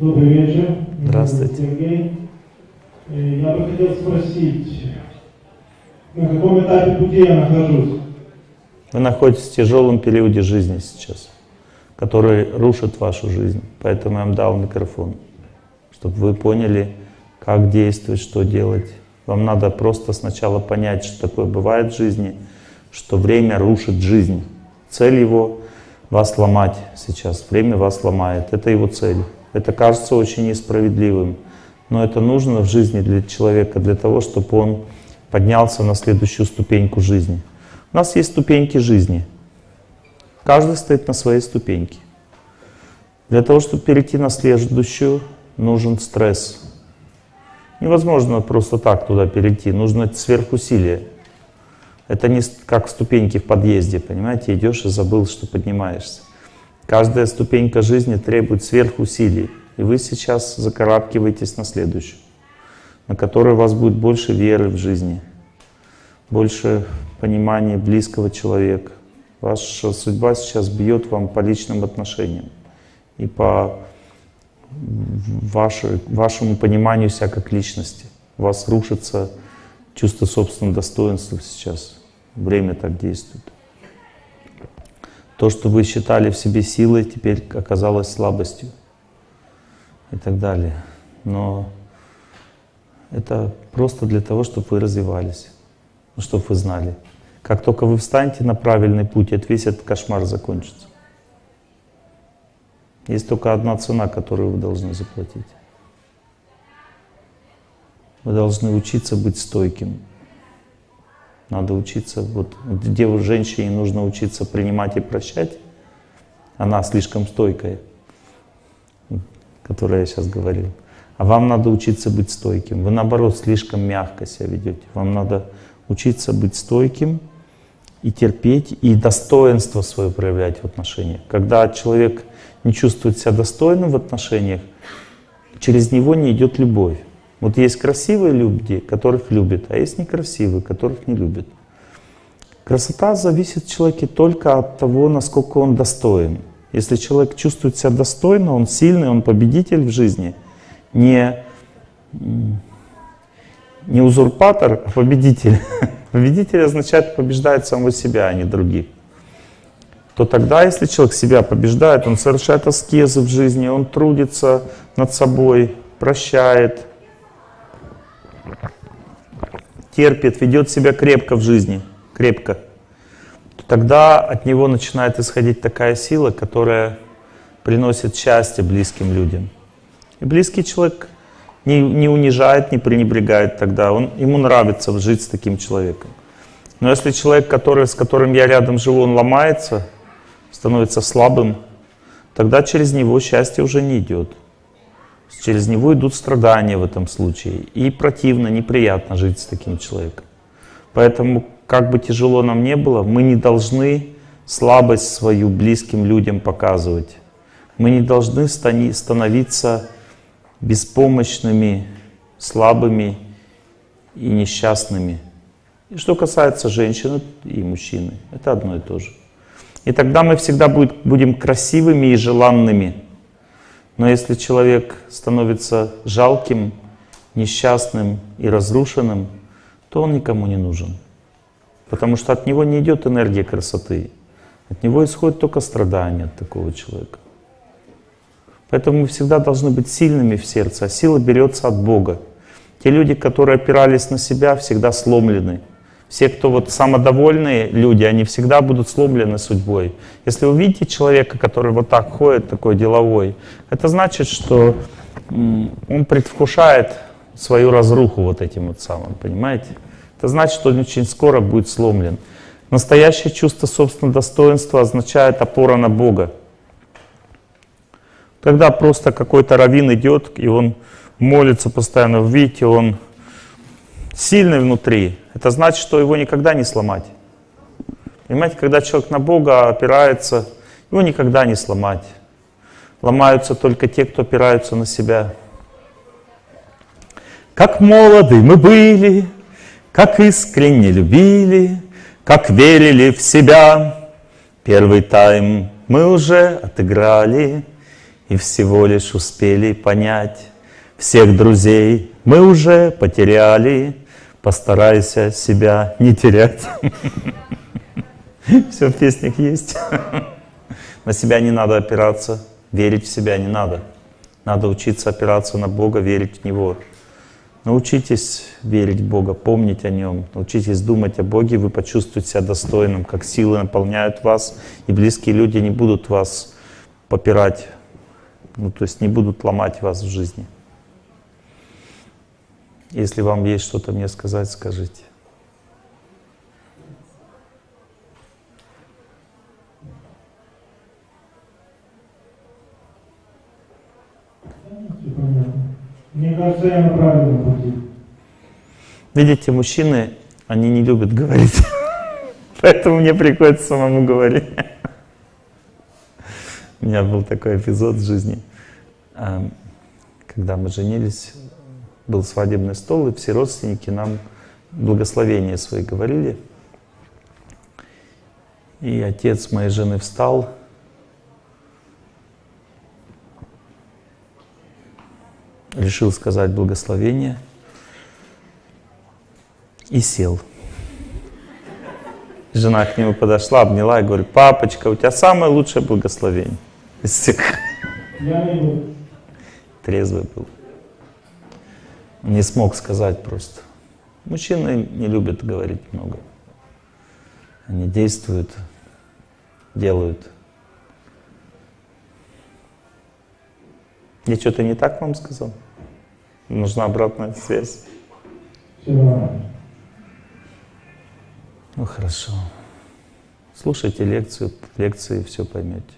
Добрый вечер. Здравствуйте. Сергей. Э, Я бы хотел спросить, на каком этапе пути я нахожусь? Вы находитесь в тяжелом периоде жизни сейчас, который рушит вашу жизнь. Поэтому я вам дал микрофон, чтобы вы поняли, как действовать, что делать. Вам надо просто сначала понять, что такое бывает в жизни, что время рушит жизнь. Цель его — вас ломать сейчас. Время вас ломает. Это его цель. Это кажется очень несправедливым. Но это нужно в жизни для человека, для того, чтобы он поднялся на следующую ступеньку жизни. У нас есть ступеньки жизни. Каждый стоит на своей ступеньке. Для того, чтобы перейти на следующую, нужен стресс. Невозможно просто так туда перейти, нужно сверхусилие. Это не как ступеньки в подъезде, понимаете, идешь и забыл, что поднимаешься. Каждая ступенька жизни требует сверхусилий. И вы сейчас закарабкиваетесь на следующую, на которой у вас будет больше веры в жизни, больше понимания близкого человека. Ваша судьба сейчас бьет вам по личным отношениям и по ваше, вашему пониманию себя как личности. У вас рушится чувство собственного достоинства сейчас. Время так действует. То, что вы считали в себе силой, теперь оказалось слабостью и так далее. Но это просто для того, чтобы вы развивались, чтобы вы знали. Как только вы встанете на правильный путь, это весь этот кошмар закончится. Есть только одна цена, которую вы должны заплатить. Вы должны учиться быть стойким. Надо учиться, вот у женщине нужно учиться принимать и прощать, она слишком стойкая, которая я сейчас говорил. А вам надо учиться быть стойким. Вы наоборот слишком мягко себя ведете. Вам надо учиться быть стойким и терпеть, и достоинство свое проявлять в отношениях. Когда человек не чувствует себя достойным в отношениях, через него не идет любовь. Вот есть красивые люди, которых любят, а есть некрасивые, которых не любят. Красота зависит в человеке только от того, насколько он достоин. Если человек чувствует себя достойно, он сильный, он победитель в жизни, не, не узурпатор, а победитель. Победитель означает побеждает самого себя, а не других то тогда, если человек себя побеждает, он совершает аскезы в жизни, он трудится над собой, прощает, терпит, ведет себя крепко в жизни, крепко, то тогда от него начинает исходить такая сила, которая приносит счастье близким людям. И близкий человек не, не унижает, не пренебрегает тогда, он, ему нравится жить с таким человеком. Но если человек, который, с которым я рядом живу, он ломается, становится слабым, тогда через него счастье уже не идет. Через него идут страдания в этом случае. И противно, неприятно жить с таким человеком. Поэтому, как бы тяжело нам не было, мы не должны слабость свою близким людям показывать. Мы не должны становиться беспомощными, слабыми и несчастными. И что касается женщины и мужчины, это одно и то же. И тогда мы всегда будем красивыми и желанными. Но если человек становится жалким, несчастным и разрушенным, то он никому не нужен. Потому что от него не идет энергия красоты. От него исходит только страдание от такого человека. Поэтому мы всегда должны быть сильными в сердце, а сила берется от Бога. Те люди, которые опирались на себя, всегда сломлены. Все, кто вот самодовольные люди, они всегда будут сломлены судьбой. Если вы видите человека, который вот так ходит, такой деловой, это значит, что он предвкушает свою разруху вот этим вот самым, понимаете? Это значит, что он очень скоро будет сломлен. Настоящее чувство собственного достоинства означает опора на Бога. Когда просто какой-то раввин идет, и он молится постоянно, видите, он сильный внутри, это значит, что его никогда не сломать. Понимаете, когда человек на Бога опирается, его никогда не сломать. Ломаются только те, кто опираются на себя. Как молоды мы были, как искренне любили, как верили в себя. Первый тайм мы уже отыграли, И всего лишь успели понять Всех друзей мы уже потеряли Постарайся себя не терять. Все в песнях есть. На себя не надо опираться Верить в себя не надо. Надо учиться опираться на Бога, верить в Него. Научитесь верить в Бога, помнить о Нем, научитесь думать о Боге, вы почувствуете себя достойным, как силы наполняют вас, и близкие люди не будут вас попирать, ну, то есть не будут ломать вас в жизни. Если вам есть что-то мне сказать, скажите. Мне кажется, я на правильном пути. Видите, мужчины, они не любят говорить, поэтому мне приходится самому говорить. У меня был такой эпизод в жизни, а, когда мы женились, был свадебный стол, и все родственники нам благословения свои говорили. И отец моей жены встал, решил сказать благословение и сел. Жена к нему подошла, обняла и говорит, папочка, у тебя самое лучшее благословение из всех. Я. Трезвый был. Не смог сказать просто. Мужчины не любят говорить много. Они действуют, делают. Я что-то не так вам сказал? Нужна обратная связь. Ну хорошо. Слушайте лекцию, лекции все поймете.